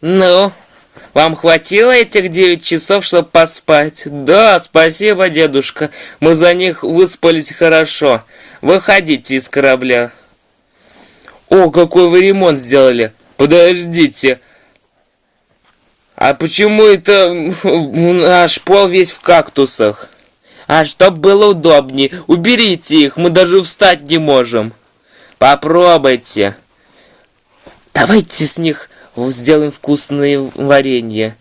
Ну, вам хватило этих девять часов, чтобы поспать? Да, спасибо, дедушка. Мы за них выспались хорошо. Выходите из корабля. О, какой вы ремонт сделали. Подождите. А почему это наш пол весь в кактусах? А чтоб было удобнее, уберите их, мы даже встать не можем. Попробуйте. Давайте с них сделаем вкусные варенье.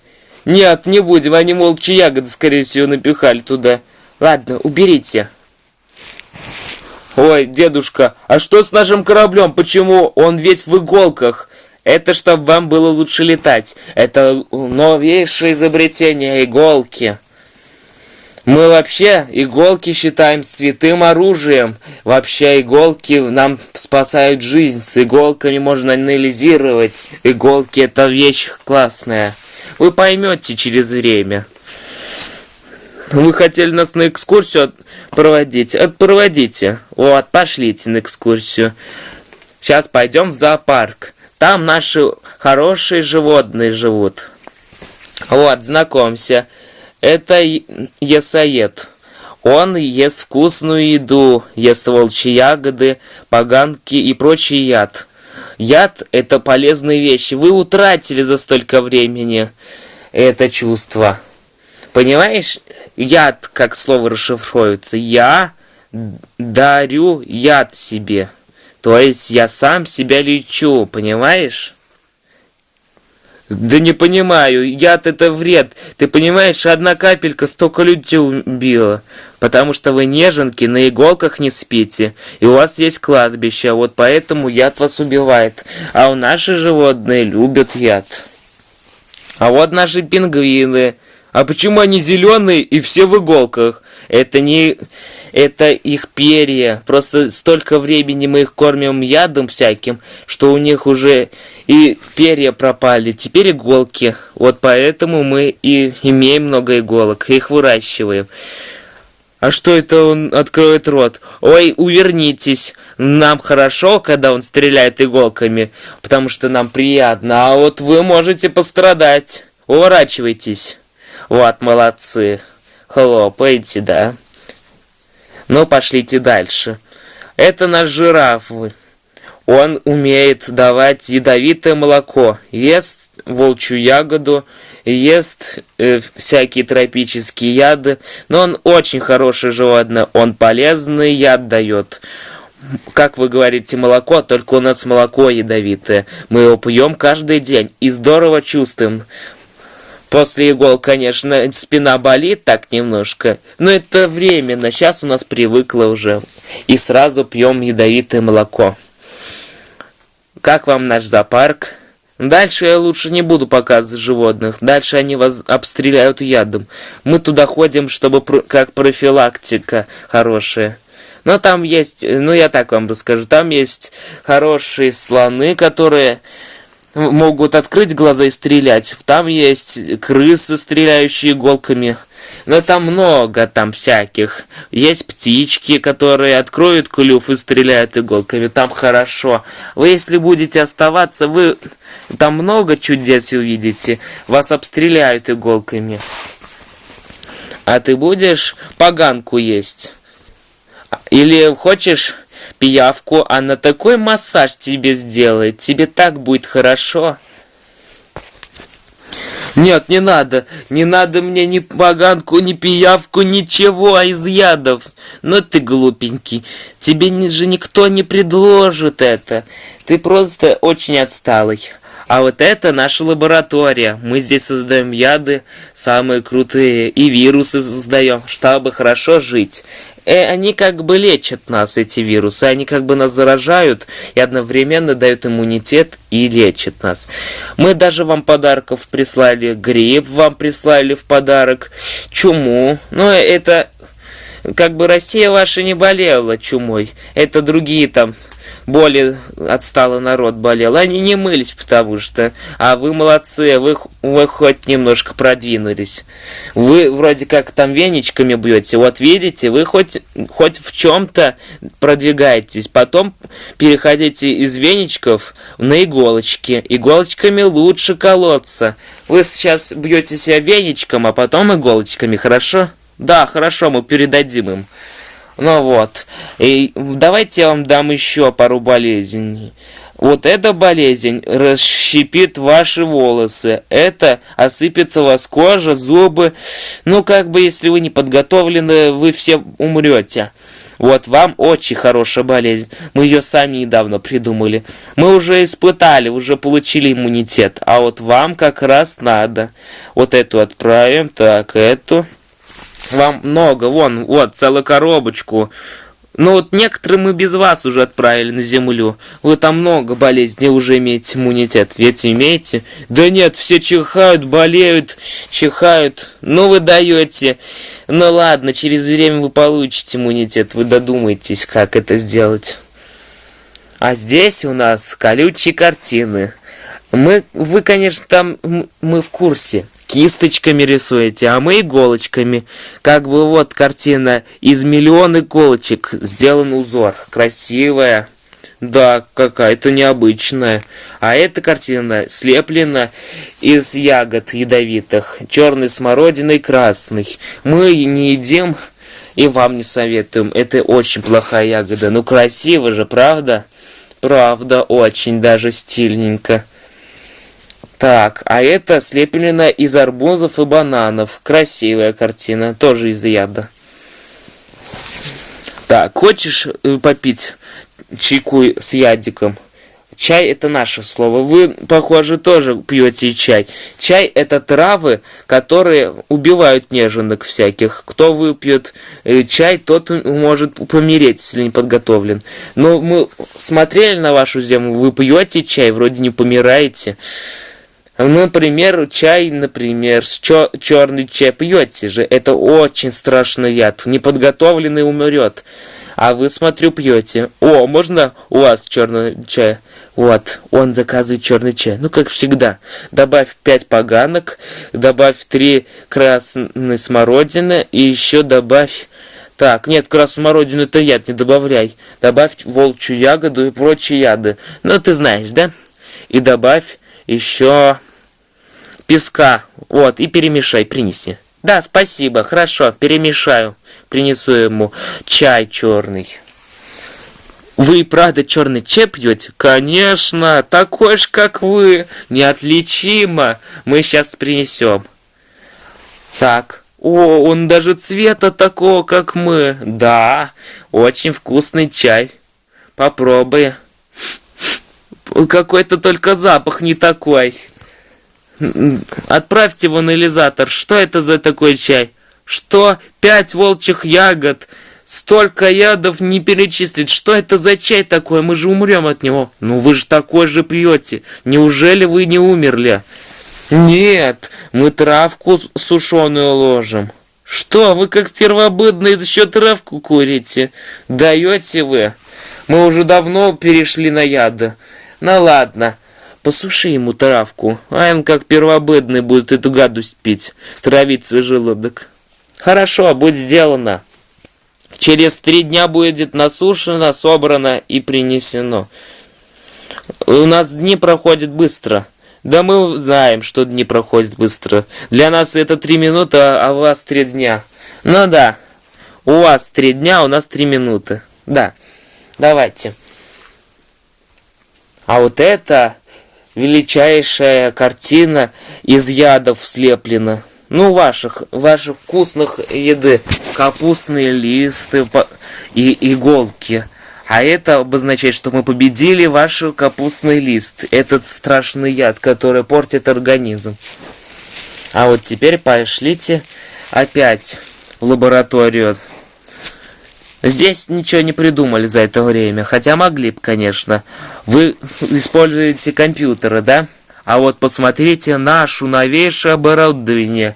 Нет, не будем, они молча ягоды, скорее всего, напихали туда. Ладно, уберите. Ой, дедушка, а что с нашим кораблем? Почему он весь в иголках? Это чтобы вам было лучше летать. Это новейшее изобретение иголки. Мы вообще иголки считаем святым оружием. Вообще иголки нам спасают жизнь. С иголками можно анализировать. Иголки это вещь классная. Вы поймете через время. Вы хотели нас на экскурсию проводить? Проводите. Вот, пошлите на экскурсию. Сейчас пойдем в зоопарк. Там наши хорошие животные живут. Вот, знакомься. Это ясоед. Он ест вкусную еду, ест волчьи ягоды, поганки и прочий яд. Яд – это полезные вещи. Вы утратили за столько времени это чувство. Понимаешь, яд, как слово расшифровывается. Я дарю яд себе. То есть я сам себя лечу, понимаешь? Да не понимаю, яд это вред. Ты понимаешь, одна капелька столько людей убила. Потому что вы неженки, на иголках не спите. И у вас есть кладбище, вот поэтому яд вас убивает. А у наши животные любят яд. А вот наши пингвины. А почему они зеленые и все в иголках? Это не... Это их перья. Просто столько времени мы их кормим ядом всяким, что у них уже и перья пропали. Теперь иголки. Вот поэтому мы и имеем много иголок. Их выращиваем. А что это он откроет рот? Ой, увернитесь. Нам хорошо, когда он стреляет иголками, потому что нам приятно. А вот вы можете пострадать. Уворачивайтесь. Вот, молодцы. Хлопайте, да. Ну, пошлите дальше. Это наш жираф. Он умеет давать ядовитое молоко, ест волчью ягоду, ест э, всякие тропические яды, но он очень хороший животное, он полезный яд дает. Как вы говорите, молоко, только у нас молоко ядовитое. Мы его пьем каждый день и здорово чувствуем. После игол, конечно, спина болит так немножко, но это временно. Сейчас у нас привыкло уже. И сразу пьем ядовитое молоко. Как вам наш зоопарк? Дальше я лучше не буду показывать животных. Дальше они вас обстреляют ядом. Мы туда ходим, чтобы как профилактика хорошая. Но там есть, ну я так вам расскажу, там есть хорошие слоны, которые могут открыть глаза и стрелять. Там есть крысы, стреляющие иголками. Но там много там всяких. Есть птички, которые откроют клюв и стреляют иголками. Там хорошо. Вы если будете оставаться, вы там много чудес увидите. Вас обстреляют иголками. А ты будешь поганку есть? Или хочешь пиявку, она такой массаж тебе сделает, тебе так будет хорошо. Нет, не надо, не надо мне ни поганку, ни пиявку, ничего из ядов. Но ты глупенький, тебе же никто не предложит это. Ты просто очень отсталый. А вот это наша лаборатория. Мы здесь создаем яды, самые крутые, и вирусы создаем, чтобы хорошо жить они как бы лечат нас, эти вирусы, они как бы нас заражают и одновременно дают иммунитет и лечат нас. Мы даже вам подарков прислали, грипп вам прислали в подарок, чуму, но это как бы Россия ваша не болела чумой, это другие там более отсталый народ болел. Они не мылись, потому что... А вы молодцы, вы, вы хоть немножко продвинулись. Вы вроде как там веничками бьете. Вот видите, вы хоть, хоть в чем-то продвигаетесь. Потом переходите из веничков на иголочки. Иголочками лучше колоться. Вы сейчас бьете себя веничком, а потом иголочками, хорошо? Да, хорошо, мы передадим им. Ну вот. И давайте я вам дам еще пару болезней. Вот эта болезнь расщепит ваши волосы. Это осыпется у вас кожа, зубы. Ну, как бы, если вы не подготовлены, вы все умрете. Вот вам очень хорошая болезнь. Мы ее сами недавно придумали. Мы уже испытали, уже получили иммунитет. А вот вам как раз надо. Вот эту отправим. Так, эту. Вам много, вон, вот, целую коробочку. Ну вот некоторые мы без вас уже отправили на землю. Вы там много болезней уже имеете иммунитет. Ведь имеете? Да нет, все чихают, болеют, чихают. Ну вы даете. Ну ладно, через время вы получите иммунитет. Вы додумаетесь, как это сделать. А здесь у нас колючие картины. Мы, вы, конечно, там, мы в курсе кисточками рисуете, а мы иголочками. Как бы вот картина из миллион иголочек сделан узор. Красивая. Да, какая-то необычная. А эта картина слеплена из ягод ядовитых. Черной смородиной и красной. Мы не едим и вам не советуем. Это очень плохая ягода. Ну красиво же, правда? Правда, очень даже стильненько. Так, а это слеплено из арбузов и бананов. Красивая картина, тоже из яда. Так, хочешь э, попить чайку с ядиком? Чай это наше слово. Вы, похоже, тоже пьете чай. Чай это травы, которые убивают неженок всяких. Кто выпьет э, чай, тот может помереть, если не подготовлен. Но мы смотрели на вашу землю, вы пьете чай, вроде не помираете. Например, чай, например, с чер черный чай пьете же. Это очень страшный яд. Неподготовленный умрет. А вы, смотрю, пьете. О, можно у вас черный чай? Вот, он заказывает черный чай. Ну, как всегда. Добавь 5 поганок, добавь 3 красной смородины и еще добавь... Так, нет, красную смородину это яд, не добавляй. Добавь волчью ягоду и прочие яды. Ну, ты знаешь, да? И добавь еще песка. Вот, и перемешай, принеси. Да, спасибо, хорошо, перемешаю. Принесу ему чай черный. Вы правда черный чай пьете? Конечно, такой же, как вы. Неотличимо. Мы сейчас принесем. Так. О, он даже цвета такого, как мы. Да, очень вкусный чай. Попробуй. Какой-то только запах не такой. Отправьте в анализатор. Что это за такой чай? Что? Пять волчьих ягод. Столько ядов не перечислить. Что это за чай такой? Мы же умрем от него. Ну вы же такой же пьете. Неужели вы не умерли? Нет, мы травку сушеную ложим. Что, вы как первобытные еще травку курите? Даете вы? Мы уже давно перешли на яды. Ну ладно. Посуши ему травку, а он как первобытный будет эту гадость пить, травить свой желудок. Хорошо, будет сделано. Через три дня будет насушено, собрано и принесено. У нас дни проходят быстро. Да мы знаем, что дни проходят быстро. Для нас это три минуты, а у вас три дня. Ну да, у вас три дня, у нас три минуты. Да, давайте. А вот это величайшая картина из ядов слеплена. Ну, ваших, ваших вкусных еды. Капустные листы и иголки. А это обозначает, что мы победили ваш капустный лист. Этот страшный яд, который портит организм. А вот теперь пошлите опять в лабораторию. Здесь ничего не придумали за это время, хотя могли бы, конечно. Вы используете компьютеры, да? А вот посмотрите нашу новейшее оборудование.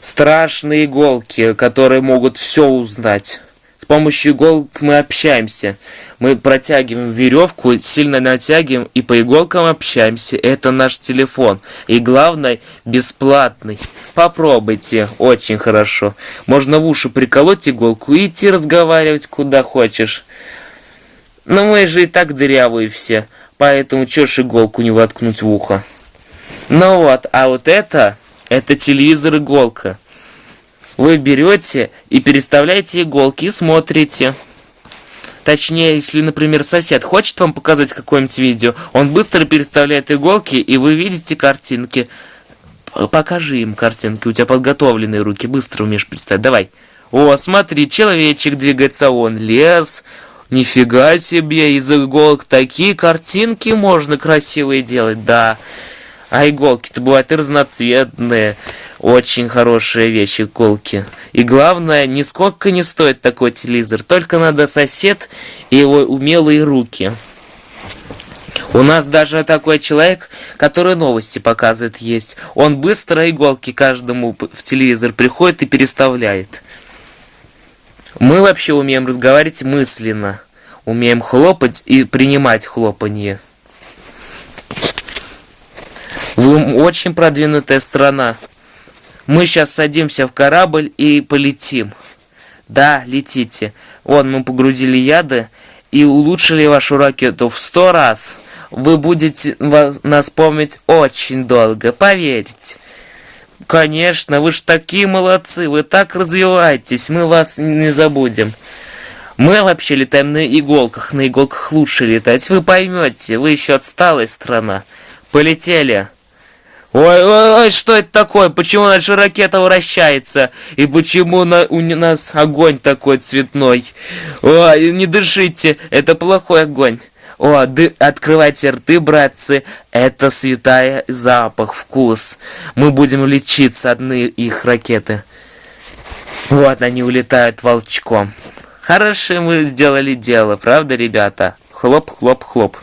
Страшные иголки, которые могут все узнать. помощью иголок мы общаемся. Мы протягиваем веревку, сильно натягиваем и по иголкам общаемся. Это наш телефон. И главное, бесплатный. Попробуйте, очень хорошо. Можно в уши приколоть иголку и идти разговаривать куда хочешь. Но мы же и так дырявые все, поэтому чё ж иголку не воткнуть в ухо? Ну вот, а вот это, это телевизор-иголка. Вы берете и переставляете иголки и смотрите. Точнее, если, например, сосед хочет вам показать какое-нибудь видео, он быстро переставляет иголки, и вы видите картинки. Покажи им картинки, у тебя подготовленные руки, быстро умеешь представить. Давай. О, смотри, человечек двигается, он лес. Нифига себе, из иголок такие картинки можно красивые делать, да. А иголки-то бывают и разноцветные. Очень хорошая вещь, иголки. И главное, нисколько не стоит такой телевизор. Только надо сосед и его умелые руки. У нас даже такой человек, который новости показывает, есть. Он быстро иголки каждому в телевизор приходит и переставляет. Мы вообще умеем разговаривать мысленно. Умеем хлопать и принимать хлопанье. Вы очень продвинутая страна. Мы сейчас садимся в корабль и полетим. Да, летите. Вон, мы погрузили яды и улучшили вашу ракету в сто раз. Вы будете нас помнить очень долго, поверьте. Конечно, вы ж такие молодцы, вы так развиваетесь, мы вас не забудем. Мы вообще летаем на иголках, на иголках лучше летать, вы поймете, вы еще отсталая страна. Полетели. Ой, ой, ой, что это такое? Почему наша ракета вращается? И почему на, у нас огонь такой цветной? Ой, не дышите, это плохой огонь. О, ды, открывайте рты, братцы, это святая запах, вкус. Мы будем лечиться одни их ракеты. Вот они улетают волчком. Хорошее мы сделали дело, правда, ребята? Хлоп, хлоп, хлоп.